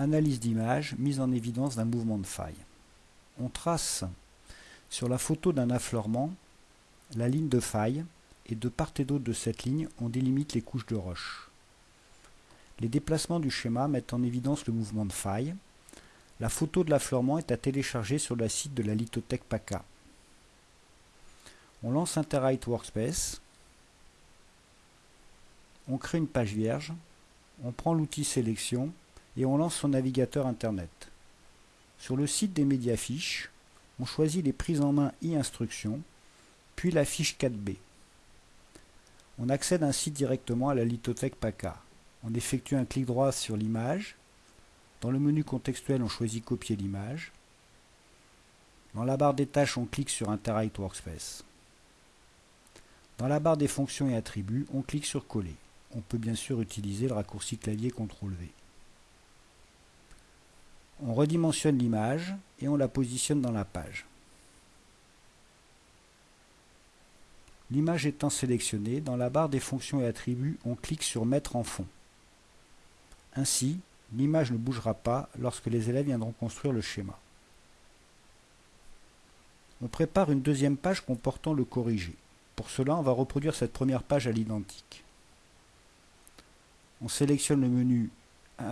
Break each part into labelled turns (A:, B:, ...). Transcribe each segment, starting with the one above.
A: Analyse d'image, mise en évidence d'un mouvement de faille. On trace sur la photo d'un affleurement la ligne de faille et de part et d'autre de cette ligne, on délimite les couches de roche. Les déplacements du schéma mettent en évidence le mouvement de faille. La photo de l'affleurement est à télécharger sur le site de la lithothèque PACA. On lance Interite Workspace. On crée une page vierge. On prend l'outil sélection et on lance son navigateur internet. Sur le site des médias fiches, on choisit les prises en main e-instruction, puis la fiche 4B. On accède ainsi directement à la lithothèque PACA. On effectue un clic droit sur l'image. Dans le menu contextuel, on choisit copier l'image. Dans la barre des tâches, on clique sur Interact Workspace. Dans la barre des fonctions et attributs, on clique sur coller. On peut bien sûr utiliser le raccourci clavier CTRL V. On redimensionne l'image et on la positionne dans la page. L'image étant sélectionnée, dans la barre des fonctions et attributs, on clique sur Mettre en fond. Ainsi, l'image ne bougera pas lorsque les élèves viendront construire le schéma. On prépare une deuxième page comportant le corrigé. Pour cela, on va reproduire cette première page à l'identique. On sélectionne le menu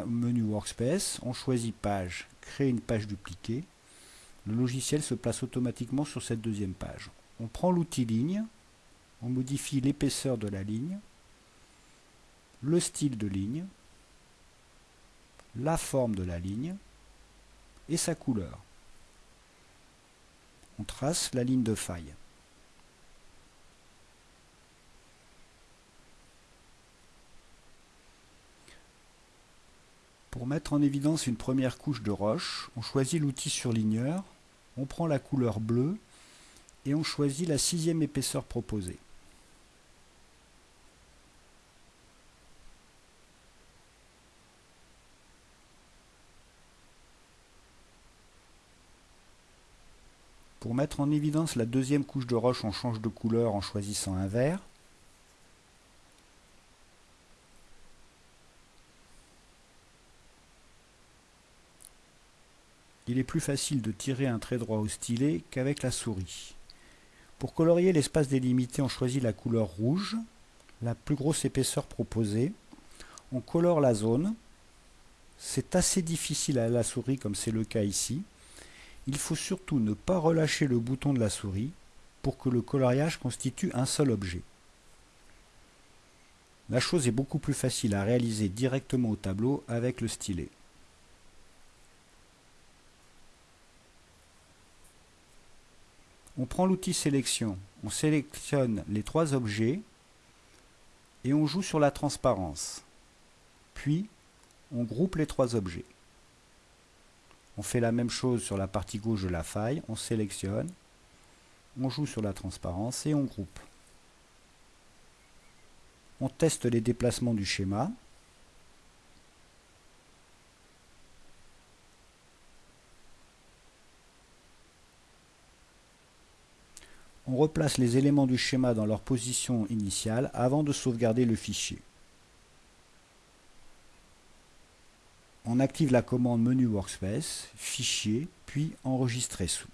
A: menu Workspace, on choisit Page, créer une page dupliquée. Le logiciel se place automatiquement sur cette deuxième page. On prend l'outil ligne, on modifie l'épaisseur de la ligne, le style de ligne, la forme de la ligne et sa couleur. On trace la ligne de faille. Pour mettre en évidence une première couche de roche, on choisit l'outil surligneur, on prend la couleur bleue et on choisit la sixième épaisseur proposée. Pour mettre en évidence la deuxième couche de roche, on change de couleur en choisissant un vert. Il est plus facile de tirer un trait droit au stylet qu'avec la souris. Pour colorier l'espace délimité, on choisit la couleur rouge, la plus grosse épaisseur proposée. On colore la zone. C'est assez difficile à la souris comme c'est le cas ici. Il faut surtout ne pas relâcher le bouton de la souris pour que le coloriage constitue un seul objet. La chose est beaucoup plus facile à réaliser directement au tableau avec le stylet. On prend l'outil sélection, on sélectionne les trois objets et on joue sur la transparence. Puis, on groupe les trois objets. On fait la même chose sur la partie gauche de la faille, on sélectionne, on joue sur la transparence et on groupe. On teste les déplacements du schéma. On replace les éléments du schéma dans leur position initiale avant de sauvegarder le fichier. On active la commande menu Workspace, Fichier, puis Enregistrer sous.